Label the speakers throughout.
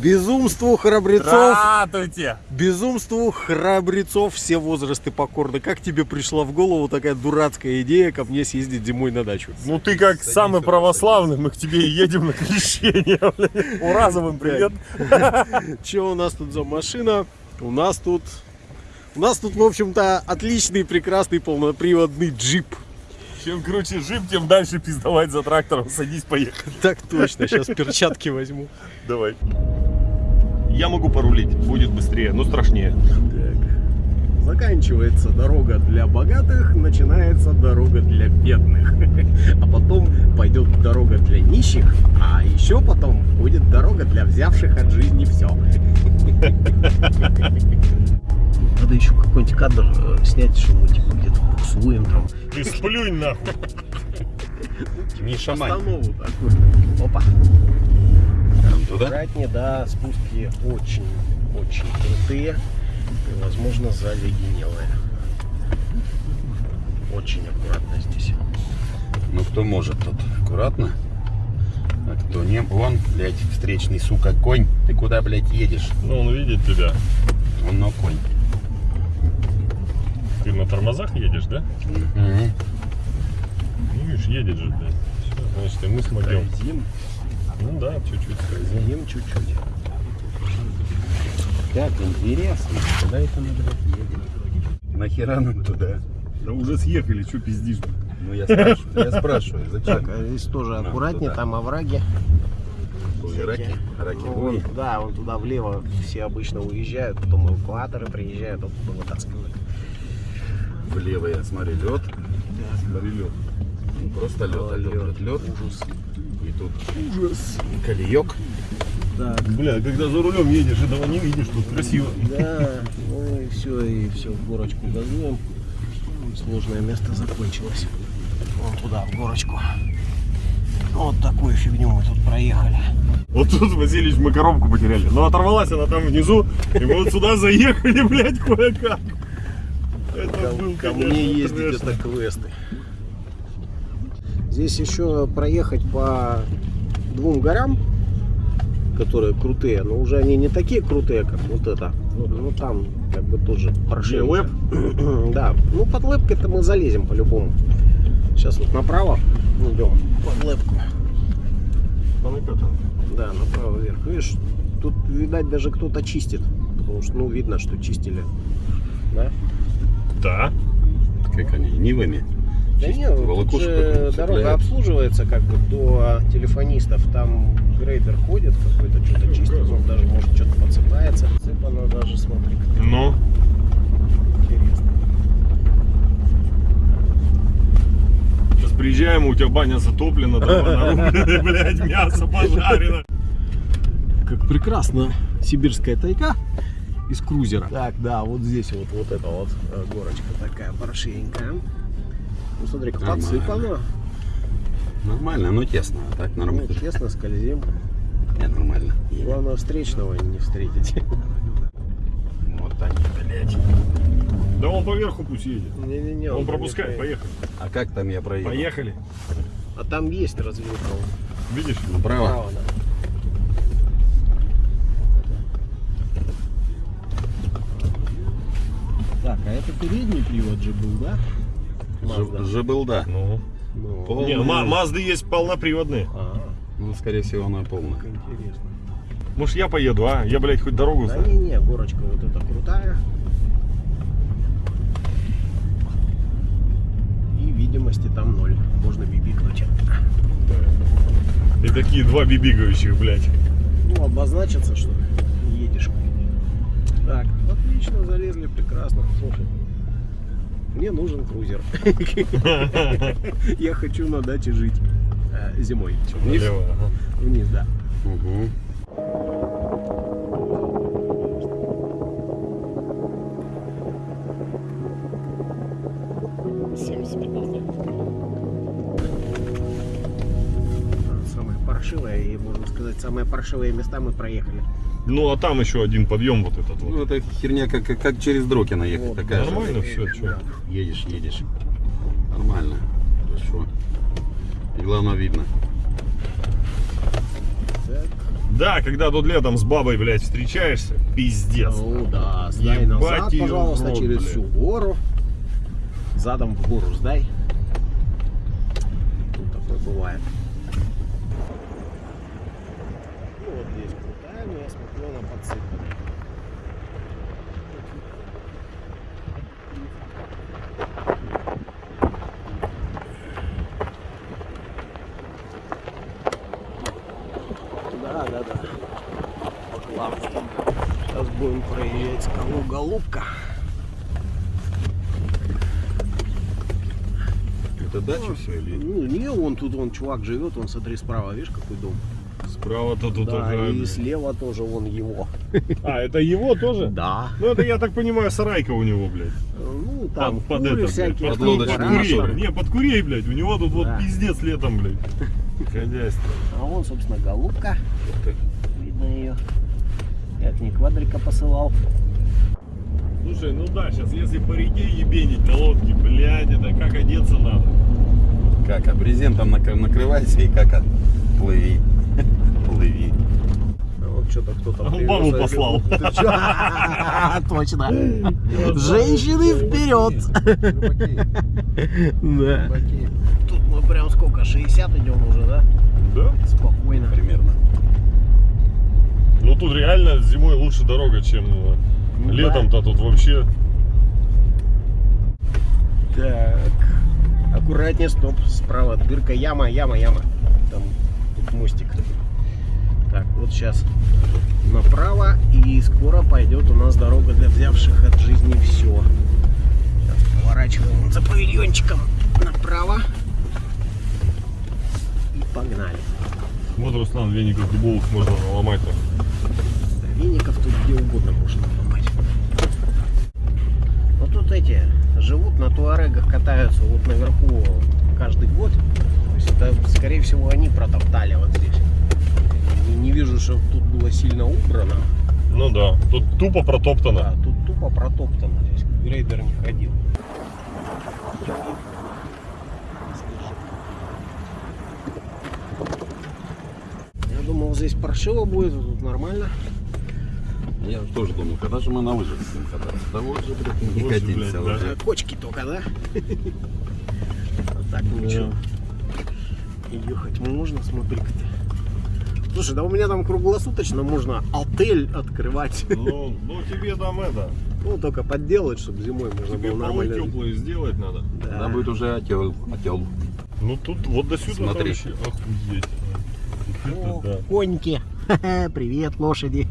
Speaker 1: Безумству храбрецов,
Speaker 2: Здравствуйте!
Speaker 1: безумству храбрецов все возрасты покорны. Как тебе пришла в голову такая дурацкая идея ко мне съездить зимой на дачу?
Speaker 2: Ну ты как самый православный, мы к тебе и едем на крещение. Уразовым привет.
Speaker 1: Что у нас тут за машина? У нас тут... У нас тут, в общем-то, отличный, прекрасный полноприводный джип.
Speaker 2: Чем круче джип, тем дальше пиздовать за трактором. Садись, поехали.
Speaker 1: Так точно, сейчас перчатки возьму.
Speaker 2: Давай. Я могу порулить, будет быстрее, но страшнее.
Speaker 1: Так. Заканчивается дорога для богатых, начинается дорога для бедных. А потом пойдет дорога для нищих, а еще потом будет дорога для взявших от жизни все. Надо еще какой-нибудь кадр э, снять, что мы типа где-то буксуем там.
Speaker 2: Ты сплюнь нахуй.
Speaker 3: Не шамань.
Speaker 1: Такую. Опа.
Speaker 3: Туда?
Speaker 1: Аккуратнее, да, спуски очень, очень крутые и, возможно, заледенелые. Очень аккуратно здесь.
Speaker 3: Ну кто может тут? Аккуратно. А кто не? Вон, блядь, встречный, сука, конь. Ты куда, блядь, едешь?
Speaker 2: Ну, он видит тебя.
Speaker 3: Он на конь.
Speaker 2: Ты на тормозах едешь, да?
Speaker 3: Мгм.
Speaker 2: Ну, видишь, едет же, блядь. Всё, значит, и мы смогем. Ну да, чуть-чуть скользим
Speaker 1: чуть-чуть.
Speaker 3: Как интересно. Куда это мы, блядь, едем? Нахера нам туда?
Speaker 2: Да уже съехали, что пиздишь?
Speaker 3: Ну я спрашиваю, я спрашиваю,
Speaker 1: Так,
Speaker 3: зачем?
Speaker 1: а здесь тоже
Speaker 3: Нам
Speaker 1: аккуратнее,
Speaker 3: туда.
Speaker 1: там овраги.
Speaker 3: Раки, раки
Speaker 1: Ну, вон, да, вон туда влево все обычно уезжают, потом эвакуаторы приезжают, оттуда вытаскивают.
Speaker 3: Влево я смотрю лед. Смотри лед. Просто лед, а лед, лед.
Speaker 1: Ужас.
Speaker 3: И тут ужас. Колеек.
Speaker 1: Так,
Speaker 2: Бля, когда за рулем едешь, этого не видишь, тут красиво.
Speaker 1: да, ну и все, и все, в горочку газуем. Сложное место закончилось. Вон туда, в горочку. Вот такую фигню мы тут проехали.
Speaker 2: Вот тут, Васильевич, мы коробку потеряли. Но оторвалась она там внизу, и мы вот сюда заехали, блядь, кое-как. Это был,
Speaker 1: Ко
Speaker 2: конечно,
Speaker 1: мне ездить это квесты. Здесь еще проехать по двум горам, которые крутые, но уже они не такие крутые, как вот это. Ну там как бы тоже прошли.
Speaker 2: лэп?
Speaker 1: Да, ну под лэпкой-то мы залезем по-любому. Сейчас вот направо идем под лэпку. Да, направо вверх. Видишь, тут, видать, даже кто-то чистит. Потому что, ну, видно, что чистили. Да?
Speaker 2: Да.
Speaker 3: Как они, нивами?
Speaker 1: Да нет, тут
Speaker 3: волокуши
Speaker 1: же дорога обслуживается как бы до телефонистов. Там грейдер ходит какой-то, что-то чистит. Он даже может что-то подсыпается. Сыпано даже, смотри, как
Speaker 2: Ну,
Speaker 1: интересно.
Speaker 2: сейчас приезжаем, у тебя баня затоплена, дрова блядь, мясо пожарено.
Speaker 1: Как прекрасно сибирская тайга из крузера. Так, да, вот здесь вот, вот эта вот э, горочка такая паршивенькая. Ну, смотри,
Speaker 3: Нормально.
Speaker 1: подсыпано.
Speaker 3: Нормально, но тесно. А так
Speaker 1: Ну,
Speaker 3: нормально.
Speaker 1: тесно, скользим.
Speaker 3: Не, нормально.
Speaker 1: Главное, встречного не встретить.
Speaker 3: Вот они, блядь.
Speaker 2: Да он поверху пусть едет.
Speaker 1: Не-не-не.
Speaker 2: Он
Speaker 1: не
Speaker 2: пропускает, поехали.
Speaker 3: А как там я проехал?
Speaker 2: Поехали.
Speaker 1: А там есть развилка.
Speaker 2: Видишь?
Speaker 3: Направо?
Speaker 1: Право, да. Так, а это передний привод же был, да?
Speaker 3: Же, был, да.
Speaker 2: Ну.
Speaker 1: Ну,
Speaker 3: Пол-
Speaker 2: Не, Ма- Мазды есть полноприводные.
Speaker 1: а,
Speaker 3: Ну, скорее всего, она полная.
Speaker 1: как интересно.
Speaker 2: Может я поеду, а? Я, блядь, хоть дорогу
Speaker 1: Да
Speaker 2: знаю.
Speaker 1: не-не, горочка вот эта крутая. И видимости там ноль. Можно бибикнуть.
Speaker 2: И такие два бибигающих, блядь.
Speaker 1: Ну, обозначится, что едешь. Так, отлично, залезли, прекрасно. Слушай, мне нужен крузер. Я хочу на даче жить э, зимой.
Speaker 3: Вниз?
Speaker 1: Вниз, да.
Speaker 3: Угу.
Speaker 1: Паршивое, и можно сказать, самые паршивые места мы проехали.
Speaker 2: Ну, а там еще один подъем вот этот
Speaker 3: Ну,
Speaker 2: вот.
Speaker 3: это херня, как, как, как через Дрокина ехать.
Speaker 1: Вот,
Speaker 3: такая же.
Speaker 2: Нормально все, что?
Speaker 3: Едешь, едешь. Нормально. Хорошо. И главное видно.
Speaker 1: Так.
Speaker 2: Да, когда тут летом с бабой, блядь, встречаешься, пиздец.
Speaker 1: Ну да, сдай
Speaker 2: Ебать
Speaker 1: назад, пожалуйста,
Speaker 2: рот,
Speaker 1: через
Speaker 2: блядь.
Speaker 1: всю гору. Задом в гору сдай. Тут такое бывает. Ну вот здесь крутая, но я смотрю, она подсыпана. Да, да, да. Ладно. Сейчас будем проверять скалу голубка.
Speaker 3: Это дача все или?
Speaker 1: Ну, не, он тут, он чувак живет, он смотри справа, видишь, какой дом.
Speaker 2: Справа-то тут
Speaker 1: да,
Speaker 2: ага,
Speaker 1: и слева тоже он его.
Speaker 2: А, это его тоже?
Speaker 1: Да.
Speaker 2: Ну это, я так понимаю, сарайка у него, блядь.
Speaker 1: Ну, там
Speaker 2: под, под это,
Speaker 1: всякие.
Speaker 2: под,
Speaker 3: лодочку.
Speaker 2: Не, под курей, блядь. У него тут вот пиздец летом, блядь. Хозяйство.
Speaker 1: А вон, собственно, голубка. Видно ее. Я к ней квадрика посылал.
Speaker 2: Слушай, ну да, сейчас если по реке ебенить на лодке, блядь, это как одеться надо.
Speaker 3: Как, а брезентом накры- накрывайся и как а, плыви. Плыви.
Speaker 1: А вот что-то кто-то
Speaker 2: А бабу
Speaker 1: я
Speaker 2: послал.
Speaker 1: Точно. Женщины вперед. Да. Тут мы прям сколько, 60 идем уже, да?
Speaker 2: Да?
Speaker 1: Спокойно.
Speaker 3: Примерно.
Speaker 2: Ну тут реально зимой лучше дорога, чем э,
Speaker 1: Ну
Speaker 2: летом-то тут вообще.
Speaker 1: Так. Аккуратнее, стоп. Справа дырка, яма, яма, яма. Там тут мостик. Так, вот сейчас направо и скоро пойдет у нас дорога для взявших от жизни все. Сейчас поворачиваем за павильончиком направо. И погнали.
Speaker 2: Вот, Руслан, веников дубовых можно наломать там.
Speaker 1: Да, Веников тут где угодно можно ломать. Ну тут эти живут на туарегах, катаются вот наверху каждый год. То есть это, скорее всего, они протоптали вот здесь. И не вижу, что тут было сильно убрано.
Speaker 2: Ну да, тут тупо
Speaker 1: Да,
Speaker 2: протоптано.
Speaker 1: тут тупо протоптано. Здесь грейдер не ходил. Я думал, здесь паршиво будет, а тут нормально.
Speaker 3: Я тоже думал, когда же мы на лыжах будем кататься? Да вот же, блядь, не катимся
Speaker 2: блядь, да.
Speaker 3: уже.
Speaker 1: А Кочки только, да? А так ничего. И ехать можно, смотри-ка. Слушай, да у меня там круглосуточно можно отель открывать.
Speaker 2: Ну, ну тебе там это,
Speaker 1: Ну, только подделать, чтобы зимой можно
Speaker 2: тебе
Speaker 1: было нормально.
Speaker 2: теплые сделать надо.
Speaker 1: Да.
Speaker 3: Надо будет уже отел. отел.
Speaker 2: Ну тут вот до сюда
Speaker 3: Смотри.
Speaker 2: вообще охуеть.
Speaker 1: О,
Speaker 2: это да.
Speaker 1: коньки. Привет, лошади.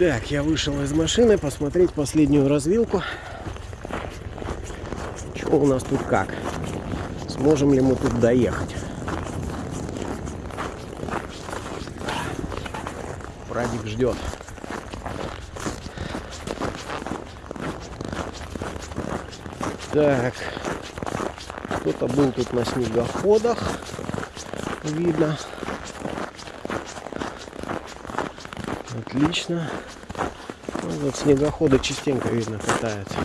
Speaker 1: Так, я вышел из машины посмотреть последнюю развилку. Что у нас тут как? Сможем ли мы тут доехать? Прадик ждет. Так. Кто-то был тут на снегоходах. Видно. Отлично. Ну, вот снегоходы частенько видно катаются.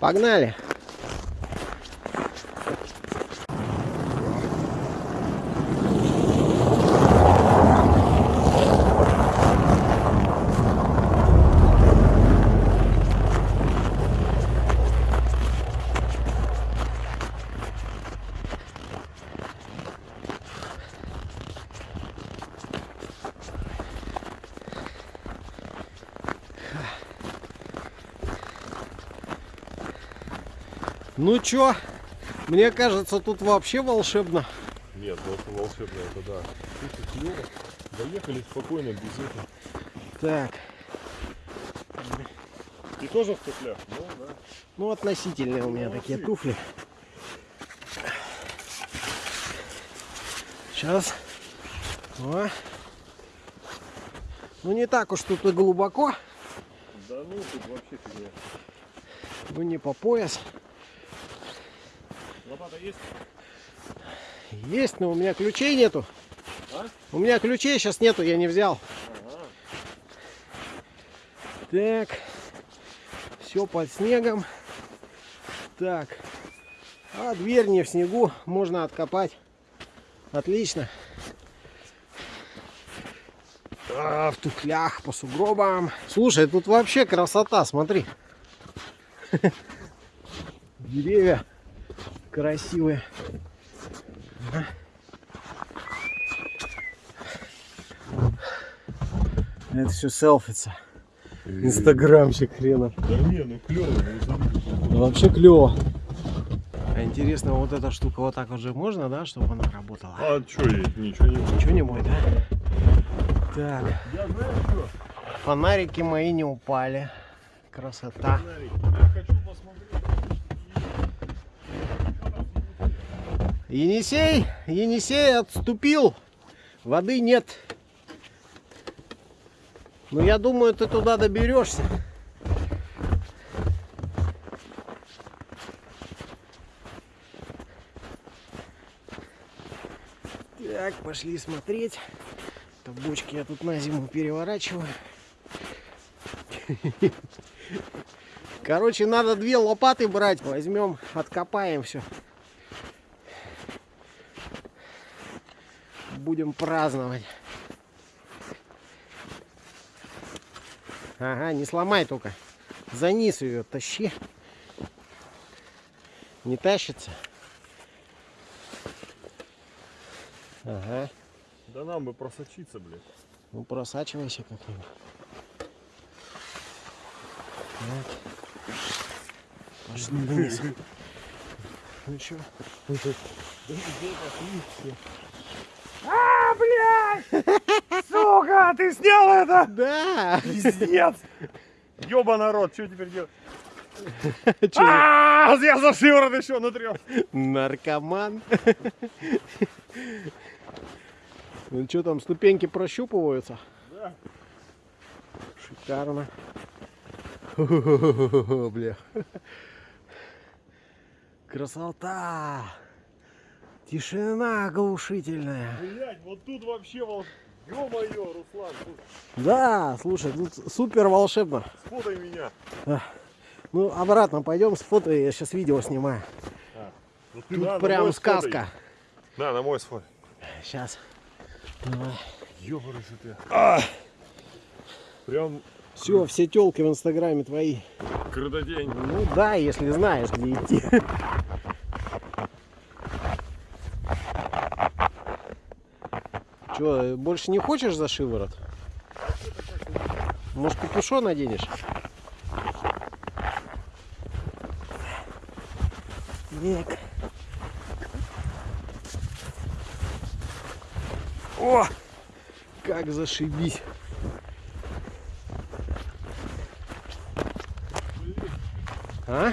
Speaker 1: Погнали! Ну чё? Мне кажется, тут вообще волшебно.
Speaker 2: Нет, ну это волшебно, это да. Слушай, клево. Доехали спокойно, без этого.
Speaker 1: Так,
Speaker 2: Ты тоже в туфлях? Ну да.
Speaker 1: ну относительные у меня такие туфли. Сейчас. О. Ну не так уж тут и глубоко,
Speaker 2: Да ну тут вообще фигня.
Speaker 1: ну не по пояс.
Speaker 2: Лопата есть?
Speaker 1: Есть, но у меня ключей нету.
Speaker 2: А?
Speaker 1: У меня ключей сейчас нету, я не взял.
Speaker 2: Ага.
Speaker 1: Так, все под снегом. Так. А дверь не в снегу, можно откопать. Отлично. А, в туфлях по сугробам. Слушай, тут вообще красота, смотри. Деревья красивые. Это все селфица. Инстаграмщик хренов.
Speaker 2: Да не, ну клево.
Speaker 1: Ну, вообще клево. А интересно, вот эта штука вот так вот же можно, да, чтобы она работала?
Speaker 2: А что ей? Ничего не будет.
Speaker 1: Ничего не будет, да? Так,
Speaker 2: Я знаю что.
Speaker 1: фонарики мои не упали. Красота.
Speaker 2: Я хочу посмотреть.
Speaker 1: Енисей, Енисей отступил. Воды нет. Но я думаю, ты туда доберешься. Так, пошли смотреть. Это бочки я тут на зиму переворачиваю. Короче, надо две лопаты брать. Возьмем, откопаем все. Будем праздновать. Ага, не сломай только. За низ ее тащи. Не тащится. Ага.
Speaker 2: Да нам бы просочиться, блядь.
Speaker 1: Ну просачивайся как-нибудь. Так. Пошли вниз. Ну чё?
Speaker 2: А, блядь! Сука, ты снял это?
Speaker 1: Да!
Speaker 2: Пиздец! Ёба народ, что теперь делать? А, я за шиворот еще натрел.
Speaker 1: наркоман? Ну что там, ступеньки прощупываются?
Speaker 2: Да.
Speaker 1: Шикарно. Бля. Красота! Тишина оглушительная.
Speaker 2: Блять, вот тут вообще волш... Ё-моё, Руслан, тут
Speaker 1: Да, слушай, тут супер волшебно.
Speaker 2: сфотай меня.
Speaker 1: Ну, обратно пойдем с фото, я сейчас видео снимаю.
Speaker 2: Ну, ты
Speaker 1: Тут
Speaker 2: на
Speaker 1: прям
Speaker 2: мой сфотай.
Speaker 1: сказка.
Speaker 2: Да, на мой сфотай.
Speaker 1: Сейчас. Давай.
Speaker 2: Ёбарыш ты. А! Прям
Speaker 1: Все, все телки в инстаграме твои.
Speaker 2: крутодень.
Speaker 1: Ну да, если знаешь, где идти. Че, больше не хочешь за шиворот? Может, капюшон наденешь? Век. О! Как зашибись. А?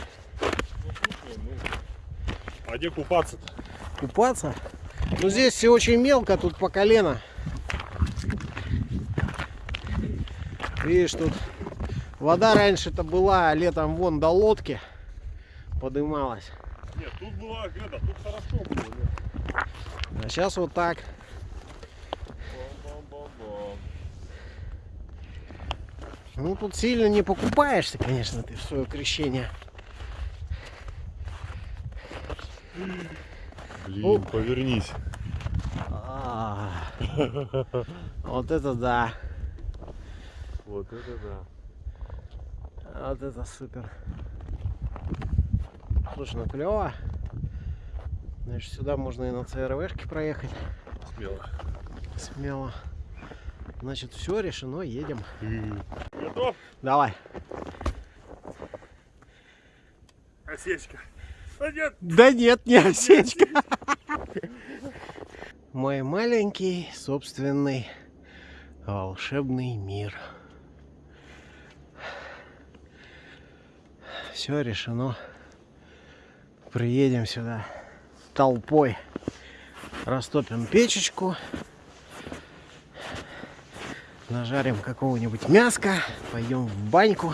Speaker 2: А где купаться-то?
Speaker 1: Купаться? Ну здесь все очень мелко, тут по колено. Видишь, тут вода раньше-то была, летом вон до лодки подымалась.
Speaker 2: Нет, тут была это, тут хорошо было. нет.
Speaker 1: А сейчас вот так. Ну тут сильно не покупаешься, конечно, ты в свое крещение.
Speaker 2: Блин, повернись.
Speaker 1: А, Вот это да.
Speaker 2: Вот это да.
Speaker 1: Вот это супер. Слушай, ну клево. Значит, сюда можно и на ЦРВшке проехать.
Speaker 2: Смело.
Speaker 1: Смело. Значит, все решено, едем.
Speaker 2: Готов?
Speaker 1: Давай.
Speaker 2: Осечка. А нет,
Speaker 1: Да нет, не осечка. Мой маленький собственный волшебный мир. Все решено. Приедем сюда толпой. Растопим печечку. Нажарим какого-нибудь мяска. Пойдем в баньку.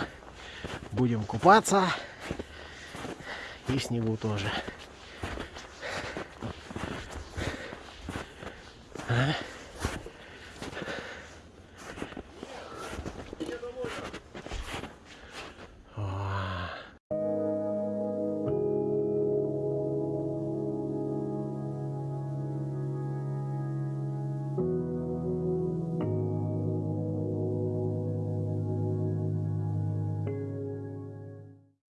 Speaker 1: Будем купаться. И снегу тоже. А?